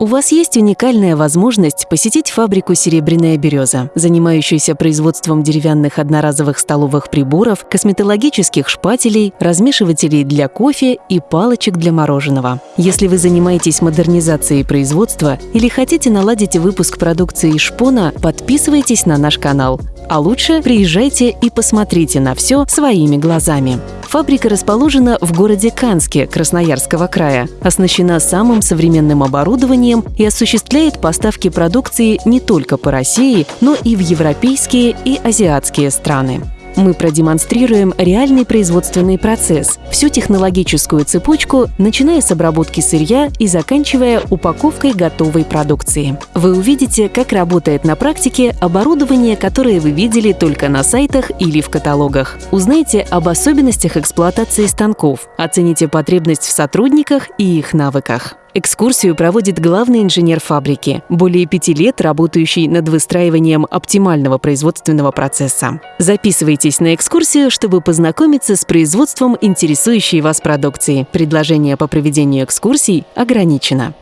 У вас есть уникальная возможность посетить фабрику «Серебряная береза», занимающуюся производством деревянных одноразовых столовых приборов, косметологических шпателей, размешивателей для кофе и палочек для мороженого. Если вы занимаетесь модернизацией производства или хотите наладить выпуск продукции шпона, подписывайтесь на наш канал. А лучше приезжайте и посмотрите на все своими глазами. Фабрика расположена в городе Канске Красноярского края, оснащена самым современным оборудованием и осуществляет поставки продукции не только по России, но и в европейские и азиатские страны. Мы продемонстрируем реальный производственный процесс, всю технологическую цепочку, начиная с обработки сырья и заканчивая упаковкой готовой продукции. Вы увидите, как работает на практике оборудование, которое вы видели только на сайтах или в каталогах. Узнаете об особенностях эксплуатации станков, оцените потребность в сотрудниках и их навыках. Экскурсию проводит главный инженер фабрики, более пяти лет работающий над выстраиванием оптимального производственного процесса. Записывайтесь на экскурсию, чтобы познакомиться с производством интересующей вас продукции. Предложение по проведению экскурсий ограничено.